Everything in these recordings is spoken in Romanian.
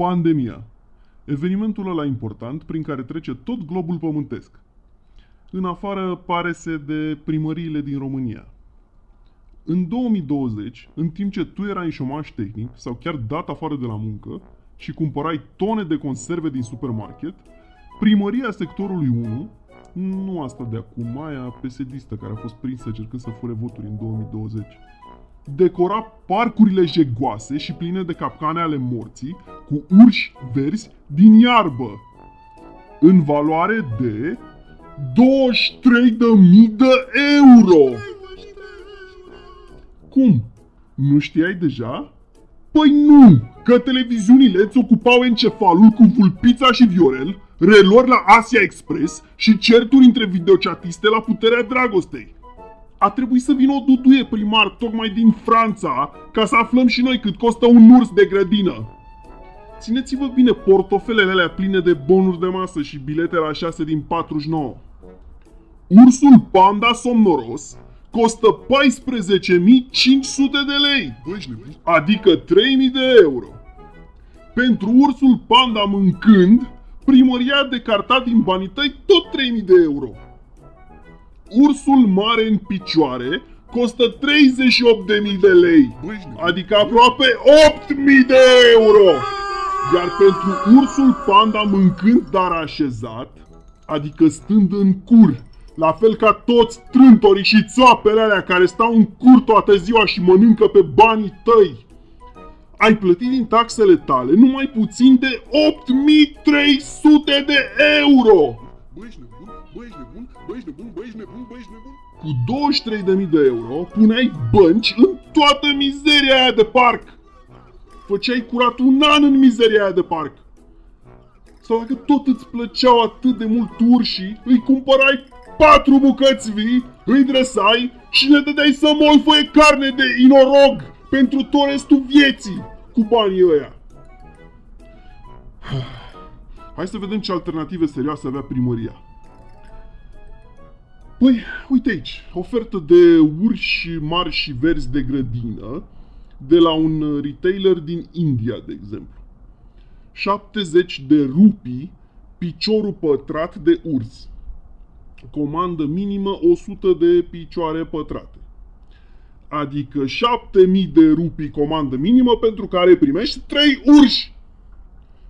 Pandemia. Evenimentul ăla important prin care trece tot globul pământesc. În afară, pare se de primăriile din România. În 2020, în timp ce tu erai în șomaș tehnic sau chiar dat afară de la muncă și cumpărai tone de conserve din supermarket, primăria sectorului 1, nu asta de acum, aia pesedistă care a fost prinsă cercând să fure voturi în 2020, decora parcurile jegoase și pline de capcane ale morții cu urși verzi din iarbă, în valoare de 23.000 de euro. Cum? Nu știai deja? Păi nu! Că televiziunile îți ocupau encefalul cu Vulpița și Viorel, relor la Asia Express și certuri între videochatiste la puterea dragostei. A trebuit să vină o duduie primar tocmai din Franța ca să aflăm și noi cât costă un urs de grădină. Țineți-vă bine portofelele alea pline de bonuri de masă și bilete la 6 din 49. Ursul panda somnoros costă 14.500 de lei, adică 3.000 de euro. Pentru ursul panda mâncând, primăria a decartat din banii tăi tot 3.000 de euro. Ursul mare în picioare costă 38.000 de lei, adică aproape 8.000 de euro. Iar pentru ursul panda mâncând dar așezat, adică stând în cur, la fel ca toți trântorii și țoapele alea care stau în cur toată ziua și mănâncă pe banii tăi. Ai plătit din taxele tale numai puțin de 8300 de euro! Băi, nebun, băi, nebun, băi, nebun, băi, nebun, băi, nebun. Cu 23.000 de euro puneai bănci în toată mizeria aia de parc. Făceai curat un an în mizeria aia de parc. Sau dacă tot îți plăceau atât de mult urșii, îi cumpărai patru bucăți vii, îi dresai și ne dădeai să molfăie carne de inorog pentru tot restul vieții cu banii ăia. Hai să vedem ce alternative serioase avea primăria. Păi, uite aici, ofertă de urși mari și verzi de grădină de la un retailer din India, de exemplu. 70 de rupii piciorul pătrat de urs. Comandă minimă 100 de picioare pătrate. Adică 7000 de rupii comandă minimă pentru care primești 3 urși.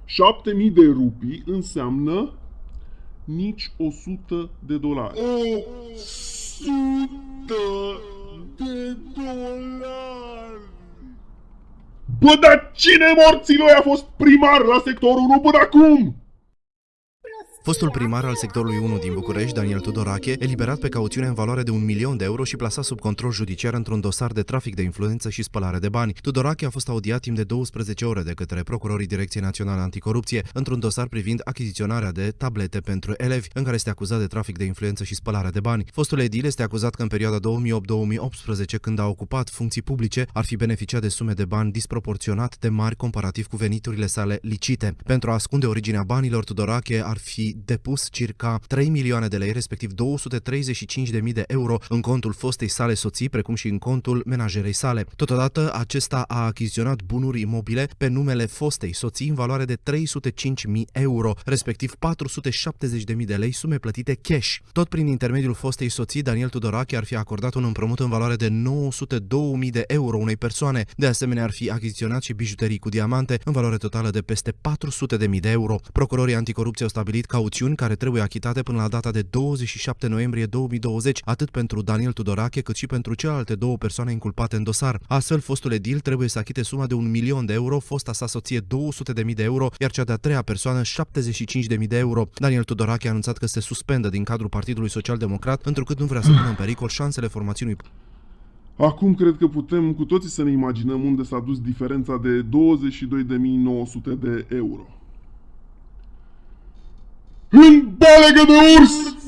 7000 de rupii înseamnă nici 100 de dolari. O sută de dolari. Bă, dar cine morților a fost primar la sectorul 1 până acum? Fostul primar al sectorului 1 din București, Daniel Tudorache, eliberat pe cauțiune în valoare de un milion de euro și plasat sub control judiciar într-un dosar de trafic de influență și spălare de bani. Tudorache a fost audiat timp de 12 ore de către procurorii Direcției Naționale Anticorupție într-un dosar privind achiziționarea de tablete pentru elevi, în care este acuzat de trafic de influență și spălare de bani. Fostul edil este acuzat că în perioada 2008-2018, când a ocupat funcții publice, ar fi beneficiat de sume de bani disproporționat de mari comparativ cu veniturile sale licite. Pentru a ascunde originea banilor, Tudorache ar fi depus circa 3 milioane de lei, respectiv 235.000 de euro în contul fostei sale soții, precum și în contul menajerei sale. Totodată, acesta a achiziționat bunuri imobile pe numele fostei soții în valoare de 305.000 euro, respectiv 470.000 de lei sume plătite cash. Tot prin intermediul fostei soții, Daniel Tudorache ar fi acordat un împrumut în valoare de 902.000 de euro unei persoane. De asemenea, ar fi achiziționat și bijuterii cu diamante în valoare totală de peste 400.000 de euro. Procurorii anticorupție au stabilit cauțiuni care trebuie achitate până la data de 27 noiembrie 2020, atât pentru Daniel Tudorache cât și pentru celelalte două persoane inculpate în dosar. Astfel, fostul edil trebuie să achite suma de un milion de euro, fosta sa soție 200.000 de euro, iar cea de-a treia persoană 75.000 de euro. Daniel Tudorache a anunțat că se suspendă din cadrul Partidului Social Democrat, întrucât nu vrea să pună în pericol șansele formațiunii Acum cred că putem cu toții să ne imaginăm unde s-a dus diferența de 22.900 de euro. În balegă de urs!